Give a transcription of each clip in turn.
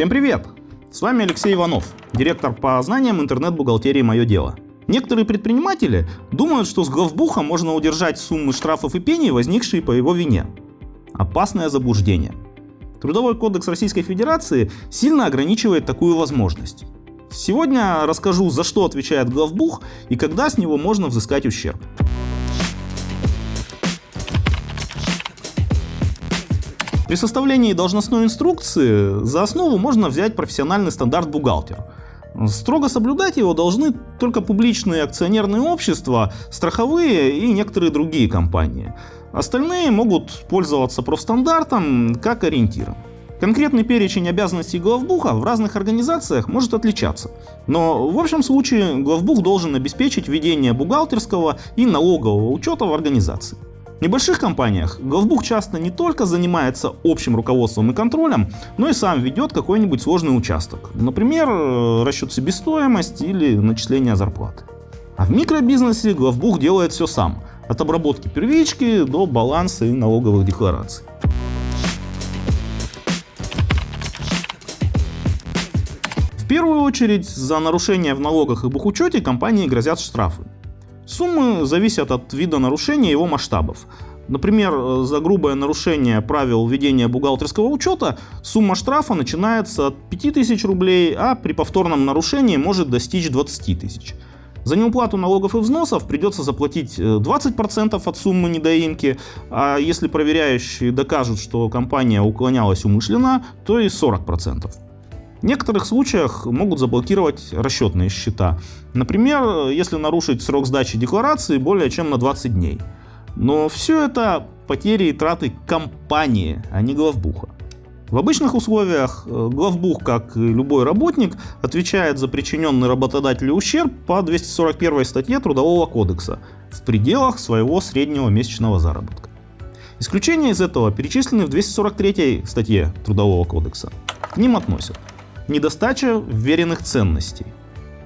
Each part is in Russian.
Всем привет! С вами Алексей Иванов, директор по знаниям интернет-бухгалтерии «Мое дело». Некоторые предприниматели думают, что с главбуха можно удержать суммы штрафов и пений, возникшие по его вине. Опасное заблуждение. Трудовой кодекс Российской Федерации сильно ограничивает такую возможность. Сегодня расскажу, за что отвечает главбух и когда с него можно взыскать ущерб. При составлении должностной инструкции за основу можно взять профессиональный стандарт бухгалтер. Строго соблюдать его должны только публичные акционерные общества, страховые и некоторые другие компании. Остальные могут пользоваться профстандартом как ориентиром. Конкретный перечень обязанностей главбуха в разных организациях может отличаться. Но в общем случае главбух должен обеспечить ведение бухгалтерского и налогового учета в организации. В небольших компаниях главбух часто не только занимается общим руководством и контролем, но и сам ведет какой-нибудь сложный участок. Например, э, расчет себестоимости или начисление зарплаты. А в микробизнесе главбух делает все сам. От обработки первички до баланса и налоговых деклараций. В первую очередь за нарушения в налогах и бухучете компании грозят штрафы. Суммы зависят от вида нарушения и его масштабов. Например, э, за грубое нарушение правил ведения бухгалтерского учета сумма штрафа начинается от 5000 рублей, а при повторном нарушении может достичь 20 тысяч. За неуплату налогов и взносов придется заплатить 20% э, от суммы недоимки, а если проверяющие докажут, что компания уклонялась умышленно, то и 40%. В некоторых случаях могут заблокировать расчетные счета. Например, если нарушить срок сдачи декларации более чем на 20 дней. Но все это потери и траты компании, а не главбуха. В обычных условиях э, главбух, как и любой работник, отвечает за причиненный работодателю ущерб по 241 статье Трудового кодекса в пределах своего среднего месячного заработка. Исключения из этого перечислены в 243 статье Трудового кодекса. К ним относят недостача вверенных ценностей,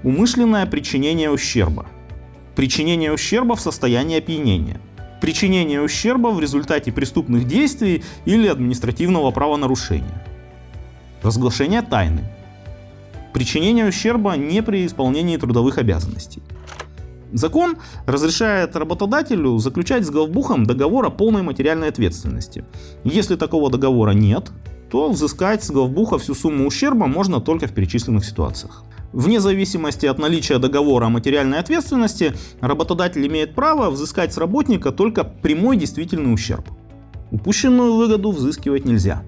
умышленное причинение ущерба, причинение ущерба в состоянии опьянения, причинение ущерба в результате преступных действий или административного правонарушения, разглашение тайны, причинение ущерба не при исполнении трудовых обязанностей. Закон разрешает работодателю заключать с главбухом договор о полной материальной ответственности. Если такого договора нет, то взыскать с главбуха всю сумму ущерба можно только в перечисленных ситуациях. Вне зависимости от наличия договора о материальной ответственности, работодатель имеет право взыскать с работника только прямой действительный ущерб. Упущенную выгоду взыскивать нельзя.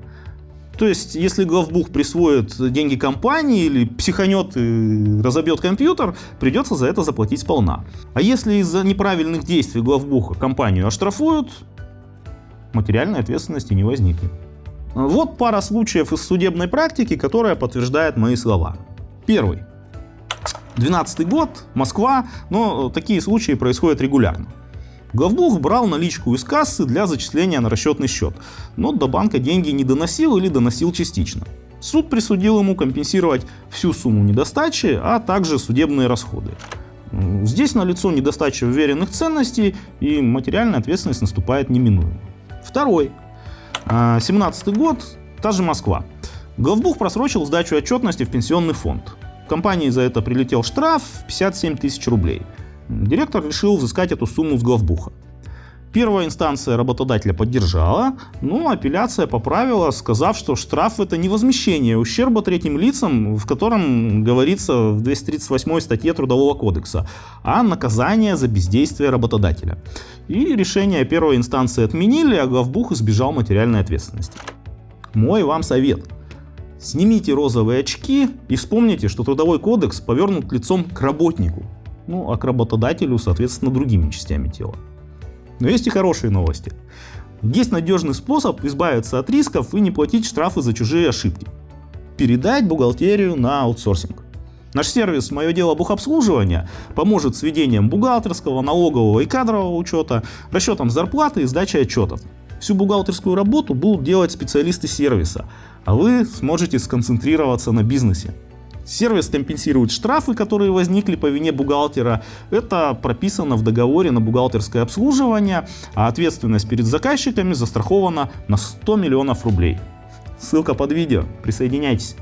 То есть, если главбух присвоит деньги компании или психанет и разобьет компьютер, придется за это заплатить сполна. А если из-за неправильных действий главбуха компанию оштрафуют, материальной ответственности не возникнет. Вот пара случаев из судебной практики, которая подтверждает мои слова. Первый. 12 год, Москва, но такие случаи происходят регулярно. Главбух брал наличку из кассы для зачисления на расчетный счет, но до банка деньги не доносил или доносил частично. Суд присудил ему компенсировать всю сумму недостачи, а также судебные расходы. Здесь налицо недостача уверенных ценностей и материальная ответственность наступает неминуемо. Второй. 17 год, та же Москва. Главбух просрочил сдачу отчетности в пенсионный фонд. Компании за это прилетел штраф 57 тысяч рублей. Директор решил взыскать эту сумму с главбуха. Первая инстанция работодателя поддержала, но апелляция поправила, сказав, что штраф это не возмещение ущерба третьим лицам, в котором говорится в 238 статье Трудового кодекса, а наказание за бездействие работодателя. И решение первой инстанции отменили, а главбух избежал материальной ответственности. Мой вам совет. Снимите розовые очки и вспомните, что Трудовой кодекс повернут лицом к работнику, ну а к работодателю, соответственно, другими частями тела. Но есть и хорошие новости. Есть надежный способ избавиться от рисков и не платить штрафы за чужие ошибки. Передать бухгалтерию на аутсорсинг. Наш сервис «Мое дело бухобслуживания» поможет с ведением бухгалтерского, налогового и кадрового учета, расчетом зарплаты и сдачей отчетов. Всю бухгалтерскую работу будут делать специалисты сервиса, а вы сможете сконцентрироваться на бизнесе. Сервис компенсирует штрафы, которые возникли по вине бухгалтера. Это прописано в договоре на бухгалтерское обслуживание, а ответственность перед заказчиками застрахована на 100 миллионов рублей. Ссылка под видео. Присоединяйтесь.